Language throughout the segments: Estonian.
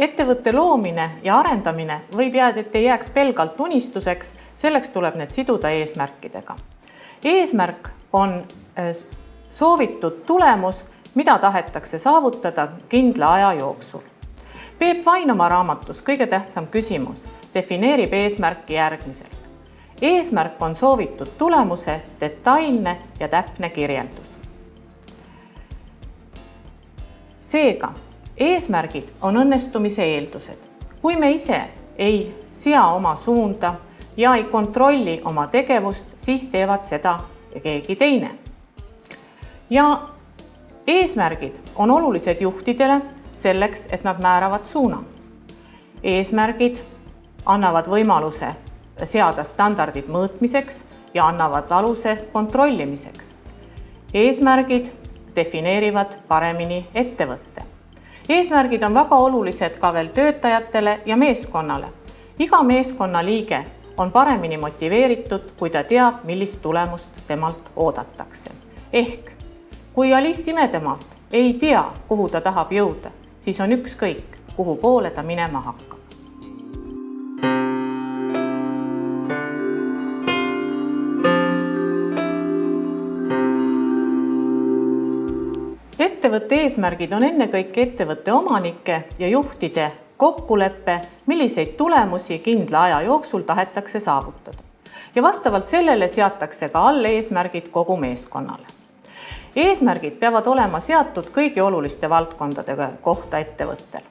ettevõtte loomine ja arendamine võib jääda, et ei jääks pelgalt unistuseks, selleks tuleb need siduda eesmärkidega. eesmärk on äh, soovitud tulemus, mida tahetakse saavutada kindla aja jooksul. Peep Vain oma raamatus Kõige tähtsam küsimus defineerib eesmärki järgmiselt. eesmärk on soovitud tulemuse detailne ja täpne kirjeldus. seega eesmärgid on õnnestumise eeldused. kui me ise ei sea oma suunda ja ei kontrolli oma tegevust, siis teevad seda keegi teine. ja eesmärgid on olulised juhtidele selleks, et nad määravad suuna. eesmärgid annavad võimaluse seada standardid mõõtmiseks ja annavad aluse kontrollimiseks. eesmärgid defineerivad paremini ettevõtte. Eesmärgid on väga olulised ka veel töötajatele ja meeskonnale. iga meeskonnaliige on paremini motiveeritud, kui ta teab, millist tulemust temalt oodatakse. ehk kui Alice Imedemaalt ei tea, kuhu ta tahab jõuda, siis on ükskõik, kuhu poole ta minema hakkab. Ettevõtte eesmärgid on ennekõike ettevõtte omanike ja juhtide kokkulepe, milliseid tulemusi kindla aja jooksul tahetakse saavutada. ja vastavalt sellele seatakse ka alleesmärgid kogu meeskonnale. eesmärgid peavad olema seatud kõigi oluliste valdkondade kohta ettevõttel.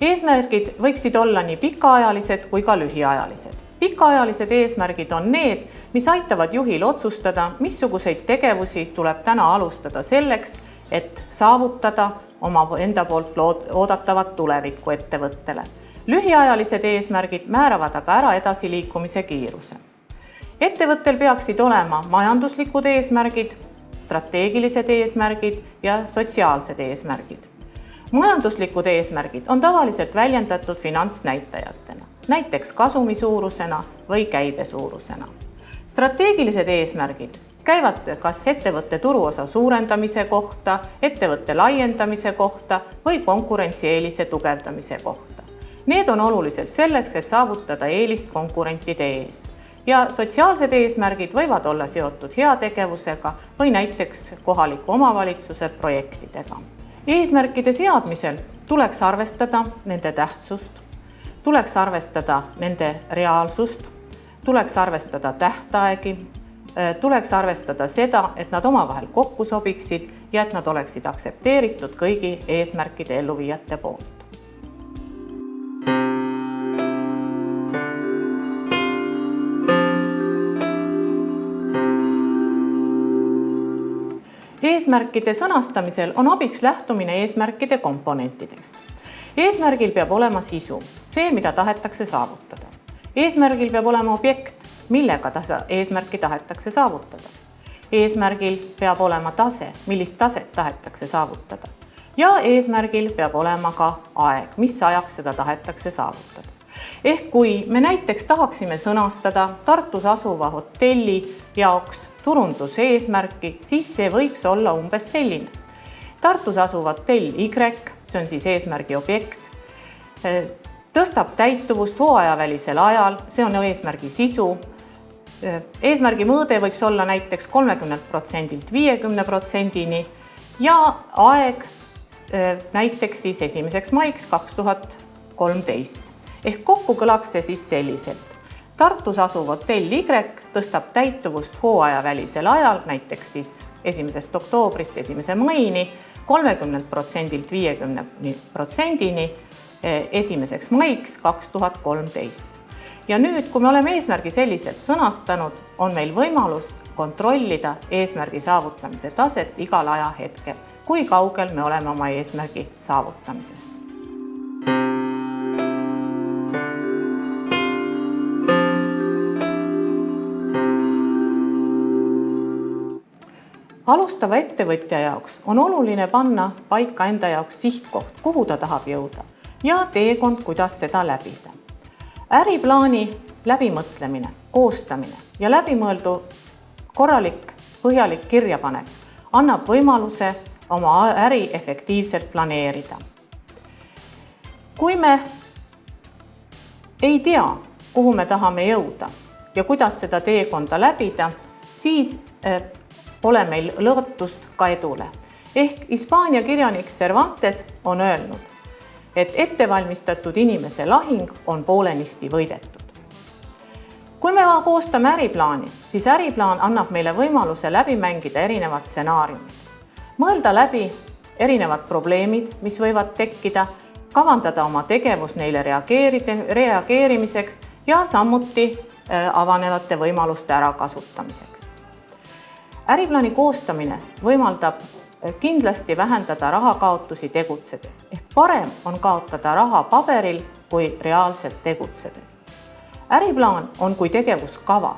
eesmärgid võiksid olla nii pikaajalised kui ka lühiajalised pikaajalised eesmärgid on need, mis aitavad juhil otsustada, missuguseid tegevusi tuleb täna alustada selleks, et saavutada oma enda poolt lood-, oodatavat tulevikku ettevõttele. lühiajalised eesmärgid määravad aga ära edasiliikumise kiiruse. ettevõttel peaksid olema majanduslikud eesmärgid, strateegilised eesmärgid ja sotsiaalsed eesmärgid. majanduslikud eesmärgid on tavaliselt väljendatud finantsnäitajatena, näiteks kasumi suurusena või käibe suurusena. strateegilised eesmärgid käivad kas ettevõtte turuosa suurendamise kohta, ettevõtte laiendamise kohta või konkurentsieelise tugevdamise kohta. Need on olulised selleks, et saavutada eelist konkurentide ees ja sotsiaalsed eesmärgid võivad olla seotud heategevusega või näiteks kohaliku omavalitsuse projektidega. eesmärkide seadmisel tuleks arvestada nende tähtsust, tuleks arvestada nende reaalsust, tuleks arvestada tähtaegi Äh, tuleks arvestada seda, et nad omavahel kokku sobiksid ja et nad oleksid aktsepteeritud kõigi eesmärkide elluviijate poolt. eesmärkide sõnastamisel on abiks lähtumine eesmärkide komponentidest. eesmärgil peab olema sisu, see, mida tahetakse saavutada. eesmärgil peab olema objekt, millega tasa, eesmärki tahetakse saavutada. eesmärgil peab olema tase, millist taset tahetakse saavutada ja eesmärgil peab olema ka aeg, mis ajaks seda tahetakse saavutada. ehk kui me näiteks tahaksime sõnastada Tartus asuva hotelli jaoks turunduseesmärki, siis see võiks olla umbes selline. Tartus asuv hotell Y, see on siis eesmärgi objekt, tõstab täituvust hooajavälisel ajal, see on eesmärgi sisu eesmärgi mõõde võiks olla näiteks kolmekümnelt protsendilt viiekümne protsendini ja aeg äh, näiteks siis esimeseks maiks kaks tuhat kolmteist. ehk kokku kõlaks see siis selliselt. Tartus asuv hotell Y tõstab täituvust hooajavälisel ajal, näiteks siis esimesest oktoobrist esimese maini kolmekümnelt protsendilt viiekümne protsendini äh, esimeseks maiks kaks tuhat kolmteist ja nüüd, kui me oleme eesmärgi selliselt sõnastanud, on meil võimalus kontrollida eesmärgi saavutamise taset igal ajahetkel, kui kaugel me oleme oma eesmärgi saavutamisest. alustava ettevõtja jaoks on oluline panna paika enda jaoks sihtkoht, kuhu ta tahab jõuda ja teekond, kuidas seda läbida äriplaani läbimõtlemine, koostamine ja läbimõeldu korralik põhjalik kirjapanek annab võimaluse oma äri efektiivselt planeerida. kui me ei tea, kuhu me tahame jõuda ja kuidas seda teekonda läbida, siis pole meil lootust ka edule. ehk Hispaania kirjanik Cervantes on öelnud, et ettevalmistatud inimese lahing on poolenisti võidetud. kui me koostame äriplaani, siis äriplaan annab meile võimaluse läbi mängida erinevad stsenaariumid, mõelda läbi erinevad probleemid, mis võivad tekkida, kavandada oma tegevus neile reageerida, reageerimiseks ja samuti avanevate võimaluste ärakasutamiseks. äriplaani koostamine võimaldab kindlasti vähendada rahakaotusi tegutsedes ehk parem on kaotada raha paberil kui reaalselt tegutsedes. äriplaan on kui tegevuskava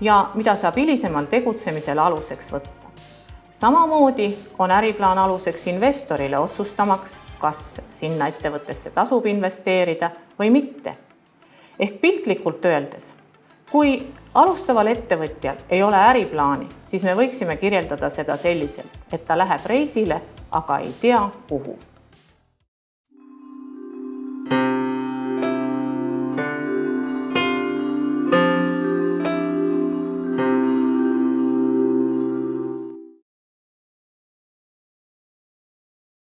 ja mida saab hilisemal tegutsemisel aluseks võtta. samamoodi on äriplaan aluseks investorile otsustamaks, kas sinna ettevõttesse tasub investeerida või mitte. ehk piltlikult öeldes, kui alustaval ettevõtjal ei ole äriplaani, siis me võiksime kirjeldada seda selliselt, et ta läheb reisile, aga ei tea, kuhu